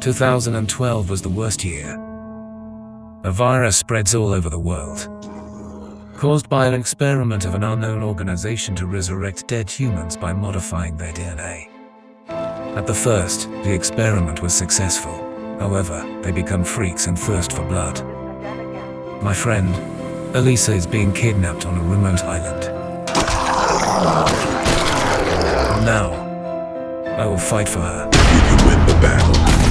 2012 was the worst year. A virus spreads all over the world. Caused by an experiment of an unknown organization to resurrect dead humans by modifying their DNA. At the first, the experiment was successful. However, they become freaks and thirst for blood. My friend, Elisa is being kidnapped on a remote island. Now, I will fight for her. You can win the battle.